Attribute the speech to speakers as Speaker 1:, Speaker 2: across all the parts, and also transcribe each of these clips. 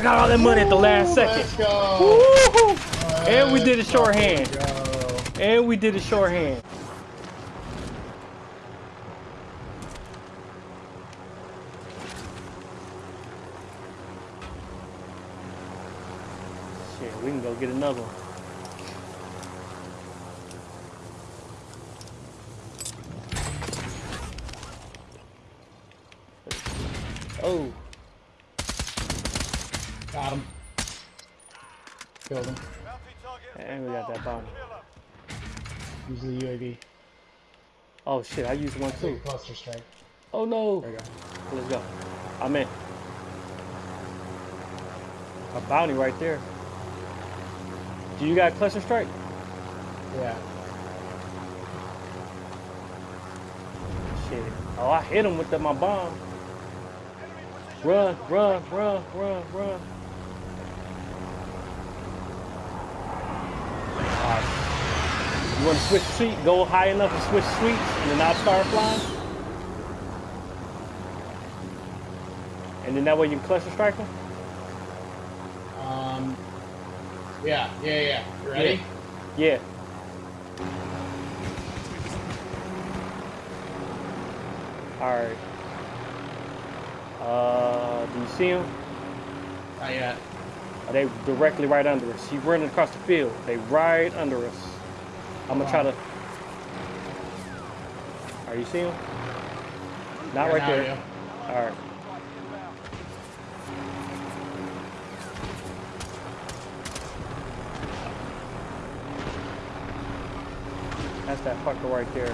Speaker 1: I got all that money at the last second. And we did a shorthand. And we did a shorthand. Shit, we can go get another one. Oh,
Speaker 2: Got him. Killed him.
Speaker 1: and we got that bomb.
Speaker 2: Use the UAV.
Speaker 1: Oh shit, I used one too.
Speaker 2: Cluster strike.
Speaker 1: Oh no.
Speaker 2: There you go.
Speaker 1: Let's go. I'm in. A bounty right there. Do you got cluster strike?
Speaker 2: Yeah.
Speaker 1: Shit. Oh, I hit him with the, my bomb. Run, run, run, run, run. You want to switch seat? Go high enough and switch seats, and then I'll start flying. And then that way you can cluster strike them?
Speaker 2: Um. Yeah, yeah, yeah. You ready?
Speaker 1: Yeah. Alright. Uh, do you see him?
Speaker 2: Not yet.
Speaker 1: Are they directly right under us? He's running across the field. They right under us. I'm gonna try to. Are you seeing him? Not
Speaker 2: Yeah,
Speaker 1: right there.
Speaker 2: you.
Speaker 1: All right. That's that fucker right there. You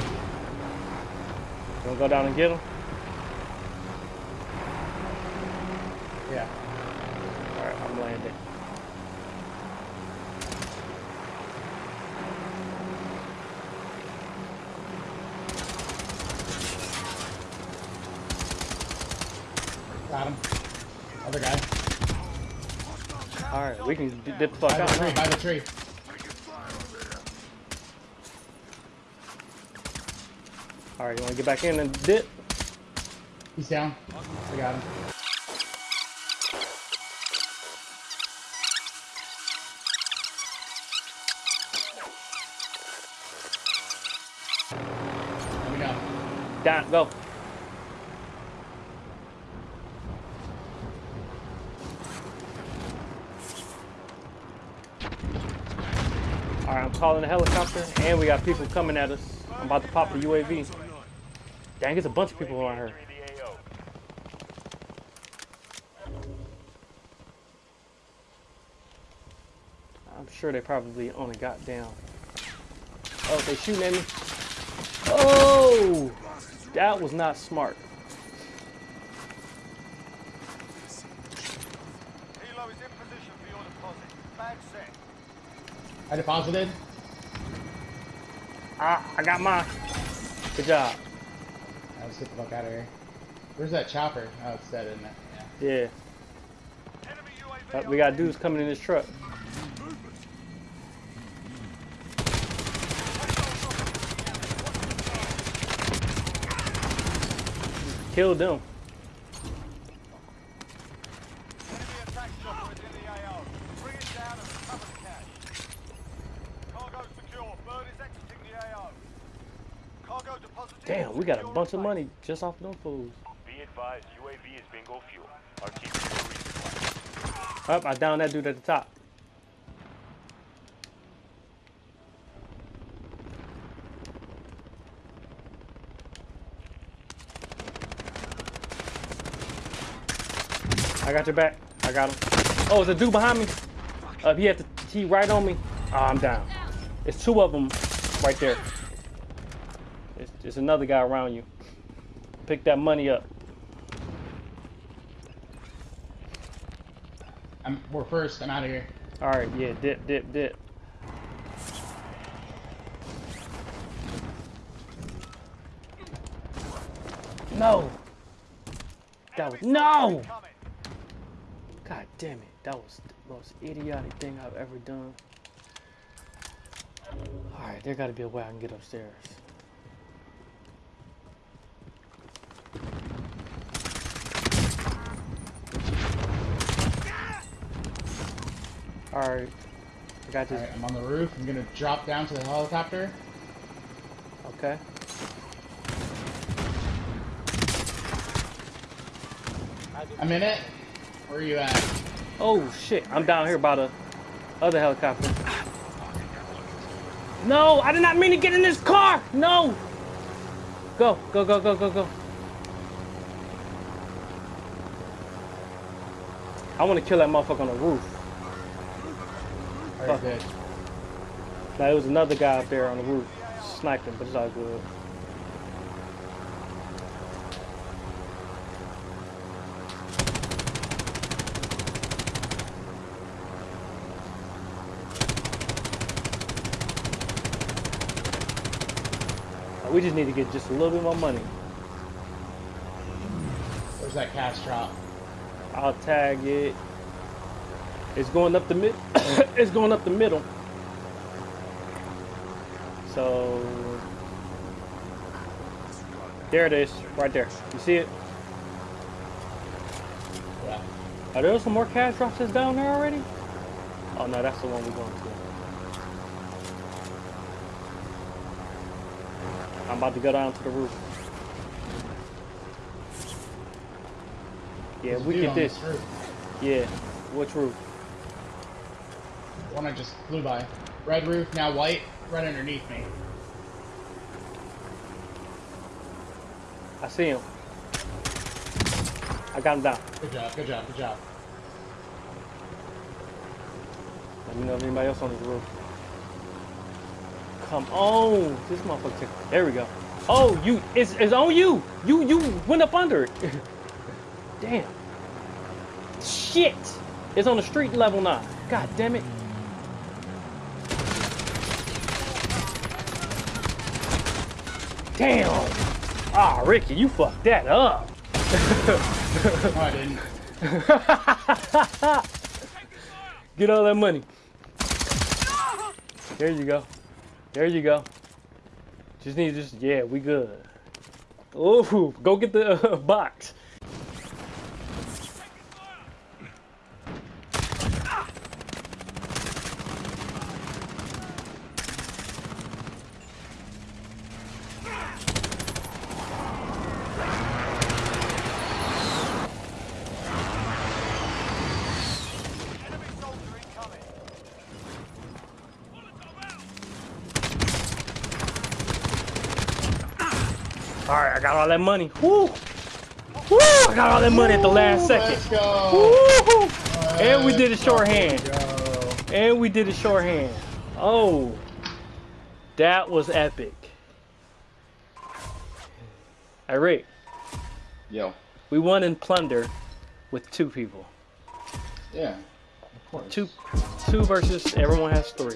Speaker 1: wanna go down and get him?
Speaker 2: Yeah.
Speaker 1: All right, I'm landing.
Speaker 2: Got him. Other guy.
Speaker 1: All right, we can dip the fuck
Speaker 2: By
Speaker 1: out.
Speaker 2: the tree, by the tree.
Speaker 1: All right, you wanna get back in and dip?
Speaker 2: He's down. I got him. Let me know.
Speaker 1: Down, go. I'm calling the helicopter, and we got people coming at us. I'm about to pop the UAV. Dang, it's a bunch of people around here. I'm sure they probably only got down. Oh, they shooting at me. Oh, that was not smart.
Speaker 2: I deposited.
Speaker 1: Ah, I got mine. Good job.
Speaker 2: Let's get the fuck out of here. Where's that chopper? Oh, it's dead, isn't it? Yeah.
Speaker 1: Yeah, uh, we got dudes coming in this truck. Killed them.
Speaker 3: Enemy attack chopper is in the AO. Bring it down and recover the cash. Cargo secure. Bird is exiting the AO. Cargo deposited.
Speaker 1: Damn, we got a bunch of money just off them fools.
Speaker 4: Be advised, UAV is bingo fuel. Our team is.
Speaker 1: Up, I downed that dude at the top. I got your back. I got him. Oh, it's a dude behind me. Uh, he had the he right on me. Oh, I'm down. It's two of them right there. It's, it's another guy around you. Pick that money up.
Speaker 2: I'm, we're first. I'm out of here.
Speaker 1: All right, yeah, dip, dip, dip. No. That was no. God damn it, that was the most idiotic thing I've ever done. All right, there got to be a way I can get upstairs. All right. I got this.
Speaker 2: Alright, I'm on the roof. I'm gonna drop down to the helicopter.
Speaker 1: Okay.
Speaker 2: I'm in it. Where are you at?
Speaker 1: Oh shit! I'm down here by the other helicopter. No, I did not mean to get in this car. No. Go, go, go, go, go, go. I want to kill that motherfucker on the roof.
Speaker 2: Good.
Speaker 1: Now there was another guy up there on the roof sniping, but it's all good. We just need to get just a little bit more money.
Speaker 2: Where's that cash drop?
Speaker 1: I'll tag it. It's going up the mid. it's going up the middle. So there it is, right there. You see it?
Speaker 2: Yeah.
Speaker 1: Are there some more cash drops that's down there already? Oh no, that's the one we're going to. I'm about to go down to the roof. Yeah,
Speaker 2: There's
Speaker 1: we get this. Yeah, which roof?
Speaker 2: One I just flew by. Red roof, now white, right underneath me.
Speaker 1: I see him. I got him down.
Speaker 2: Good job, good job, good job.
Speaker 1: Let me know if anybody else on this roof. Come on, this motherfucker. took- There we go. Oh, you, it's, it's on you. You, you went up under it. Damn. Shit. It's on the street level now. God damn it. Damn. Ah, Ricky, you fucked that up.
Speaker 2: No, I didn't.
Speaker 1: Get all that money. There you go. There you go. Just need just yeah, we good. Ooh, go get the uh, box.
Speaker 3: Enemy soldier incoming.
Speaker 1: All right, I got all that money. Woo! Woo! I got all that money at the last second.
Speaker 2: Let's go.
Speaker 1: Woo! And we did a shorthand. And we did a shorthand. Oh, that was epic. Hey Rick,
Speaker 5: Yo.
Speaker 1: we won in plunder with two people.
Speaker 5: Yeah. Of course.
Speaker 1: Two, two versus everyone has three.